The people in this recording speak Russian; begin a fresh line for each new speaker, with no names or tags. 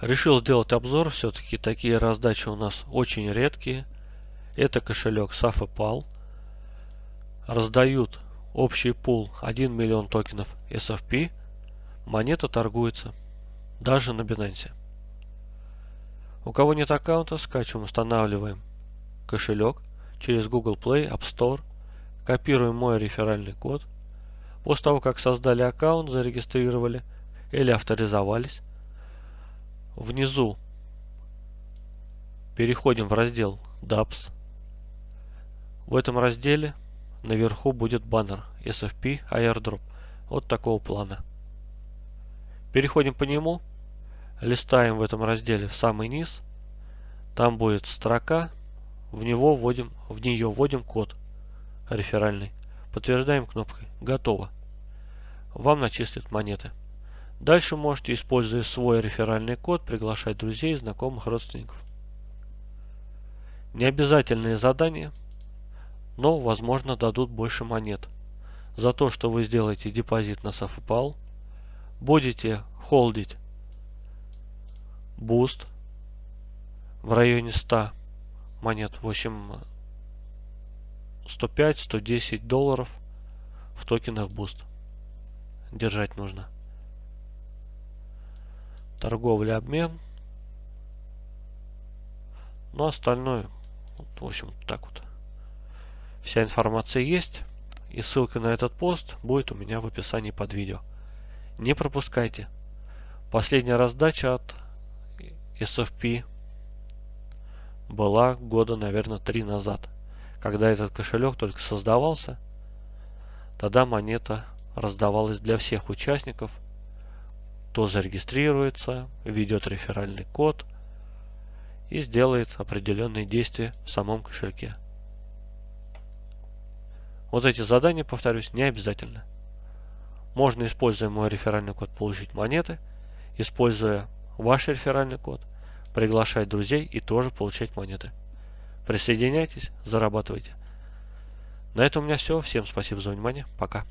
Решил сделать обзор, все-таки такие раздачи у нас очень редкие. Это кошелек SafePal. Раздают общий пул 1 миллион токенов SFP. Монета торгуется даже на Binance. У кого нет аккаунта, скачиваем, устанавливаем кошелек через Google Play, App Store, копируем мой реферальный код. После того, как создали аккаунт, зарегистрировали или авторизовались, внизу переходим в раздел DApps. В этом разделе наверху будет баннер SFP Airdrop вот такого плана. Переходим по нему листаем в этом разделе в самый низ, там будет строка, в него вводим, в нее вводим код реферальный, подтверждаем кнопкой «Готово». Вам начислят монеты. Дальше можете, используя свой реферальный код, приглашать друзей, знакомых, родственников. Необязательные задания, но, возможно, дадут больше монет. За то, что вы сделаете депозит на SafePal, будете холдить Boost в районе 100 монет, в общем 105-110 долларов в токенах Boost держать нужно. Торговля, обмен. Ну, остальное, вот, в общем, так вот. Вся информация есть. И ссылка на этот пост будет у меня в описании под видео. Не пропускайте. Последняя раздача от SFP была года, наверное, три назад. Когда этот кошелек только создавался, тогда монета раздавалась для всех участников. Кто зарегистрируется, введет реферальный код и сделает определенные действия в самом кошельке. Вот эти задания, повторюсь, не обязательно. Можно, используя мой реферальный код, получить монеты, используя ваш реферальный код, приглашать друзей и тоже получать монеты. Присоединяйтесь, зарабатывайте. На этом у меня все. Всем спасибо за внимание. Пока.